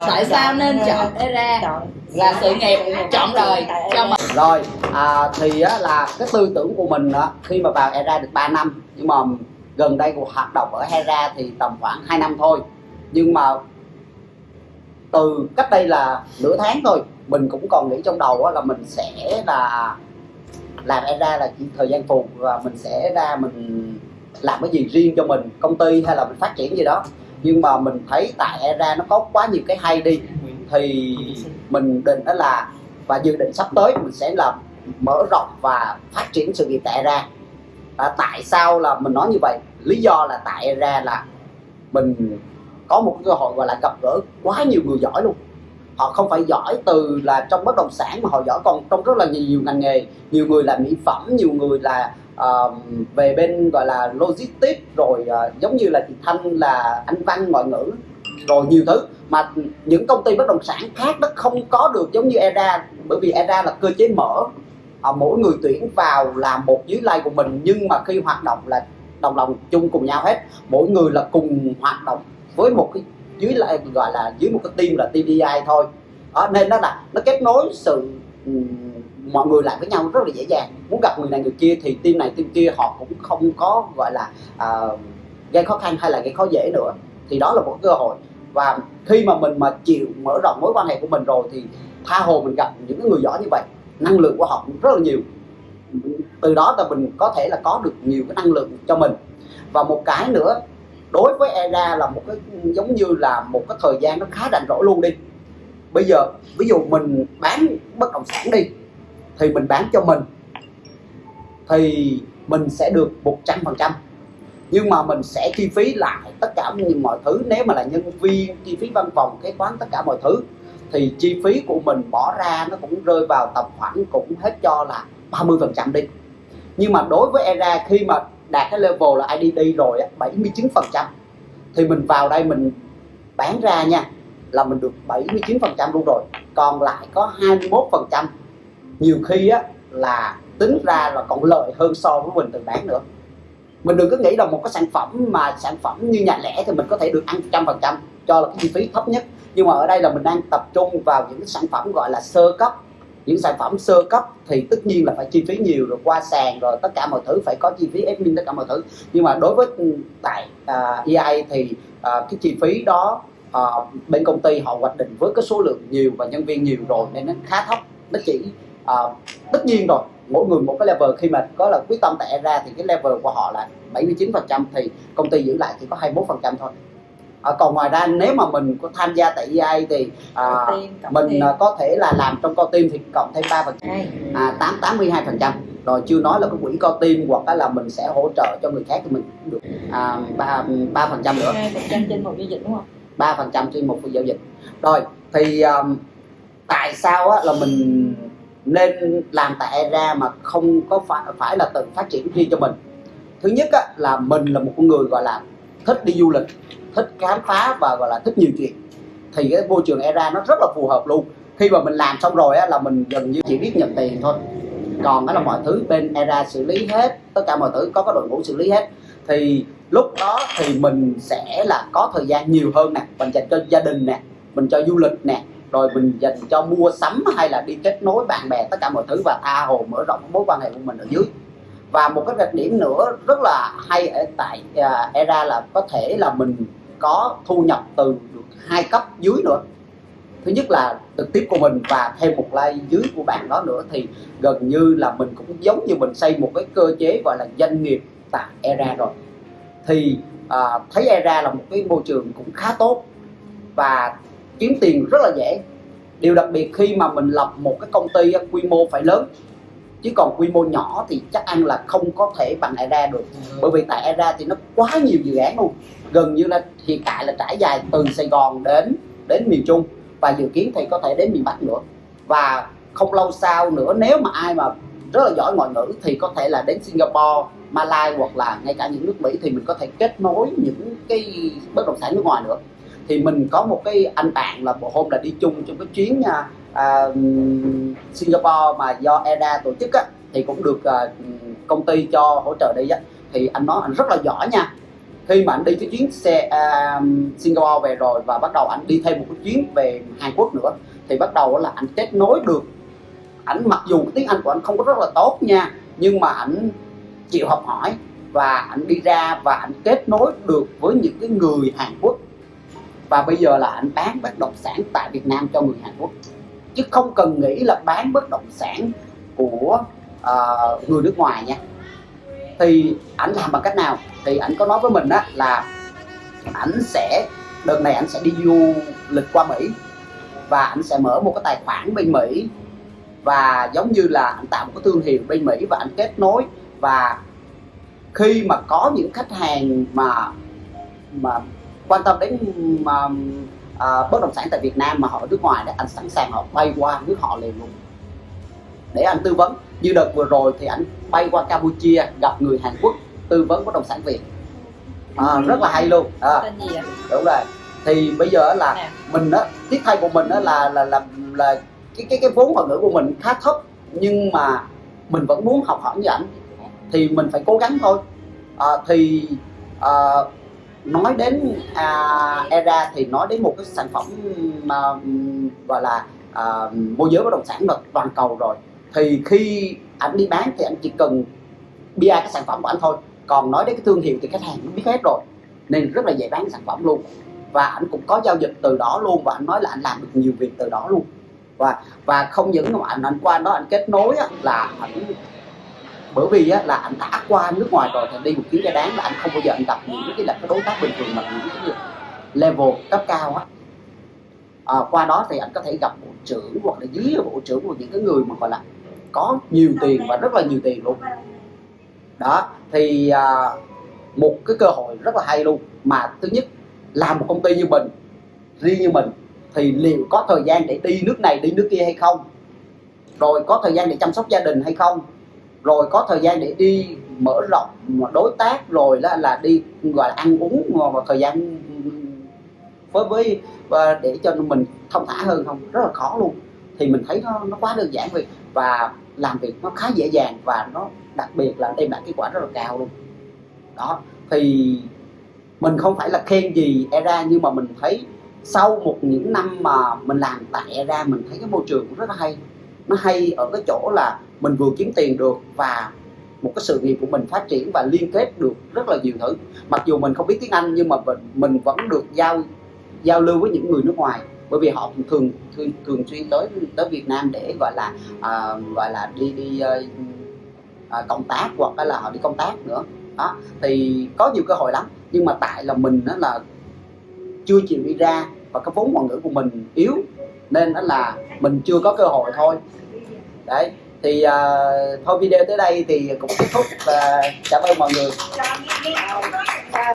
tại sao nên chọn era? Là sự nghiệp chọn đời cho mình. Rồi à, thì á, là cái tư tưởng của mình á, khi mà vào era được 3 năm nhưng mà gần đây cuộc hoạt động ở Hera thì tầm khoảng 2 năm thôi. Nhưng mà từ cách đây là nửa tháng thôi mình cũng còn nghĩ trong đầu á, là mình sẽ là làm Era là chỉ thời gian phục và mình sẽ ra mình làm cái gì riêng cho mình công ty hay là mình phát triển gì đó nhưng mà mình thấy tại Era nó có quá nhiều cái hay đi thì mình định đó là và dự định sắp tới mình sẽ làm mở rộng và phát triển sự nghiệp tại Era. À, tại sao là mình nói như vậy? Lý do là tại Era là mình có một cơ hội gọi là gặp gỡ quá nhiều người giỏi luôn. Họ không phải giỏi từ là trong bất động sản mà họ giỏi còn trong rất là nhiều ngành nghề. Nhiều người là mỹ phẩm nhiều người là uh, về bên gọi là logistics rồi uh, giống như là chị Thanh là anh văn ngoại ngữ rồi nhiều thứ. Mà những công ty bất động sản khác nó không có được giống như ERA bởi vì ERA là cơ chế mở. À, mỗi người tuyển vào là một dưới lai của mình nhưng mà khi hoạt động là đồng lòng chung cùng nhau hết. Mỗi người là cùng hoạt động với một cái dưới lại gọi là dưới một cái team là TDI thôi. Đó, nên nó là nó kết nối sự um, mọi người lại với nhau rất là dễ dàng. Muốn gặp người này người kia thì team này team kia họ cũng không có gọi là uh, gây khó khăn hay là gây khó dễ nữa. Thì đó là một cơ hội. Và khi mà mình mà chịu mở rộng mối quan hệ của mình rồi thì tha hồ mình gặp những người giỏi như vậy năng lượng của họ cũng rất là nhiều. Từ đó là mình có thể là có được nhiều cái năng lượng cho mình. Và một cái nữa đối với ERA là một cái giống như là một cái thời gian nó khá rảnh rỗi luôn đi. Bây giờ ví dụ mình bán bất động sản đi thì mình bán cho mình, thì mình sẽ được 100% nhưng mà mình sẽ chi phí lại tất cả mọi thứ. Nếu mà là nhân viên, chi phí văn phòng, kế toán, tất cả mọi thứ, thì chi phí của mình bỏ ra nó cũng rơi vào tầm khoảng cũng hết cho là 30 phần trăm đi. Nhưng mà đối với ERA, khi mà đạt cái level là IDD rồi 79 phần trăm, thì mình vào đây mình bán ra nha, là mình được 79 phần trăm luôn rồi. Còn lại có 21 phần trăm nhiều khi á là tính ra là còn lợi hơn so với mình từng bán nữa. Mình đừng có nghĩ là một cái sản phẩm mà sản phẩm như nhà lẻ thì mình có thể được ăn trăm phần trăm cho là cái chi phí thấp nhất. Nhưng mà ở đây là mình đang tập trung vào những sản phẩm gọi là sơ cấp. Những sản phẩm sơ cấp thì tất nhiên là phải chi phí nhiều rồi qua sàn rồi tất cả mọi thứ phải có chi phí admin tất cả mọi thứ. Nhưng mà đối với tại à, uh, EI thì uh, cái chi phí đó uh, bên công ty họ hoạch định với cái số lượng nhiều và nhân viên nhiều rồi nên nó khá thấp. Nó chỉ uh, tất nhiên rồi. Mỗi người một cái level. Khi mà có là quyết tâm tại ra thì cái level của họ là 79 phần trăm thì công ty giữ lại chỉ có 21 phần trăm thôi. À, còn ngoài ra nếu mà mình có tham gia tại EI thì à, mình à, có thể là làm trong co team thì cộng thêm 3 phần à, 8 82 phần trăm. Rồi chưa nói là cái quỹ co team hoặc là mình sẽ hỗ trợ cho người khác thì mình được à, 3 ba phần trăm nữa. trên một giao dịch đúng không? 3 phần trăm trên một giao dịch. Rồi thì um, tại sao á, là mình nên làm tại ERA mà không có phải phải là tự phát triển riêng cho mình. Thứ nhất á, là mình là một con người gọi là thích đi du lịch thích khám phá và gọi là thích nhiều chuyện. Thì cái môi trường ERA nó rất là phù hợp luôn. Khi mà mình làm xong rồi á, là mình gần như chỉ biết nhận tiền thôi. Còn đó là mọi thứ bên ERA xử lý hết tất cả mọi thứ có cái đội ngũ xử lý hết. Thì lúc đó thì mình sẽ là có thời gian nhiều hơn nè. Mình dành cho gia đình nè mình cho du lịch nè rồi mình dành cho mua sắm hay là đi kết nối bạn bè tất cả mọi thứ và tha hồ mở rộng mối quan hệ của mình ở dưới. Và một cái đặc điểm nữa rất là hay ở tại uh, era là có thể là mình có thu nhập từ được hai cấp dưới nữa. Thứ nhất là trực tiếp của mình và thêm một like dưới của bạn đó nữa thì gần như là mình cũng giống như mình xây một cái cơ chế gọi là doanh nghiệp tại era rồi. Thì à, thấy era là một cái môi trường cũng khá tốt và kiếm tiền rất là dễ. Điều đặc biệt khi mà mình lập một cái công ty quy mô phải lớn chứ còn quy mô nhỏ thì chắc ăn là không có thể bằng ERA được. Bởi vì tại ERA thì nó quá nhiều dự án luôn. Gần như là hiện tại là trải dài từ Sài Gòn đến đến miền Trung. Và dự kiến thì có thể đến miền Bắc nữa. Và không lâu sau nữa nếu mà ai mà rất là giỏi ngoại ngữ thì có thể là đến Singapore, Malaysia hoặc là ngay cả những nước Mỹ thì mình có thể kết nối những cái bất động sản nước ngoài nữa thì mình có một cái anh bạn là một hôm là đi chung trong cái chuyến à, à Singapore mà do EDA tổ chức á, thì cũng được à, công ty cho hỗ trợ đi á. Thì anh nói anh rất là giỏi nha. Khi mà anh đi cái chuyến xe à, Singapore về rồi và bắt đầu anh đi thêm một cái chuyến về Hàn Quốc nữa thì bắt đầu là anh kết nối được. Ảnh mặc dù tiếng Anh của anh không có rất là tốt nha nhưng mà ảnh chịu học hỏi và ảnh đi ra và ảnh kết nối được với những cái người Hàn Quốc và bây giờ là anh bán bất động sản tại Việt Nam cho người Hàn Quốc. Chứ không cần nghĩ là bán bất động sản của uh, người nước ngoài nha. Thì ảnh làm bằng cách nào? Thì ảnh có nói với mình á là ảnh sẽ đợt này ảnh sẽ đi du lịch qua Mỹ. Và ảnh sẽ mở một cái tài khoản bên Mỹ. Và giống như là anh tạo một cái thương hiệu bên Mỹ và anh kết nối. Và khi mà có những khách hàng mà mà quan tâm đến mà à, bất động sản tại Việt Nam mà họ ở nước ngoài đó anh sẵn sàng họ bay qua nước họ liền luôn. Để anh tư vấn. Như đợt vừa rồi thì anh bay qua Campuchia gặp người Hàn Quốc tư vấn bất động sản Việt. À, rất là hay luôn. À, đúng rồi. Thì bây giờ là Nè. mình á tiếc thay của mình á là là là là cái cái cái vốn ngoại ngữ của mình khá thấp nhưng mà mình vẫn muốn học hỏi như ảnh. Thì mình phải cố gắng thôi. À, thì à, nói đến à, era thì nói đến một cái sản phẩm mà gọi là à, môi giới bất động sản được toàn cầu rồi. Thì khi ảnh đi bán thì anh chỉ cần bia cái sản phẩm của anh thôi. Còn nói đến cái thương hiệu thì khách hàng nó biết hết rồi. Nên rất là dễ bán cái sản phẩm luôn. Và anh cũng có giao dịch từ đó luôn và anh nói là anh làm được nhiều việc từ đó luôn. Và và không những mà anh anh qua đó anh kết nối á, là anh bởi vì á, là anh đã qua nước ngoài rồi thì đi một chuyến ra đáng là anh không bao giờ anh gặp những cái là cái đối tác bình thường mà những cái level cấp cao á. À, qua đó thì anh có thể gặp bộ trưởng hoặc là dưới bộ trưởng của những cái người mà gọi là có nhiều tiền và rất là nhiều tiền luôn. Đó thì à, một cái cơ hội rất là hay luôn. Mà thứ nhất làm một công ty như mình riêng như mình thì liệu có thời gian để đi nước này đi nước kia hay không? Rồi có thời gian để chăm sóc gia đình hay không? Rồi có thời gian để đi mở rộng đối tác rồi là, là đi gọi là ăn uống và thời gian với với và để cho mình thông thả hơn không? Rất là khó luôn. Thì mình thấy nó nó quá đơn giản vậy. Và làm việc nó khá dễ dàng và nó đặc biệt là đem lại kết quả rất là cao luôn. Đó. Thì mình không phải là khen gì era nhưng mà mình thấy sau một những năm mà mình làm tại era mình thấy cái môi trường cũng rất là hay nó hay ở cái chỗ là mình vừa kiếm tiền được và một cái sự nghiệp của mình phát triển và liên kết được rất là nhiều thứ. Mặc dù mình không biết tiếng Anh nhưng mà mình, mình vẫn được giao giao lưu với những người nước ngoài. Bởi vì họ thường thường thường xuyên tới tới Việt Nam để gọi là à, gọi là đi đi uh, à, công tác hoặc là họ đi công tác nữa. Đó thì có nhiều cơ hội lắm. Nhưng mà tại là mình đó là chưa chịu đi ra và cái vốn ngoại ngữ của mình yếu nên đó là mình chưa có cơ hội thôi. Đấy thì uh, thôi video tới đây thì cũng kết thúc uh, cảm ơn mọi người.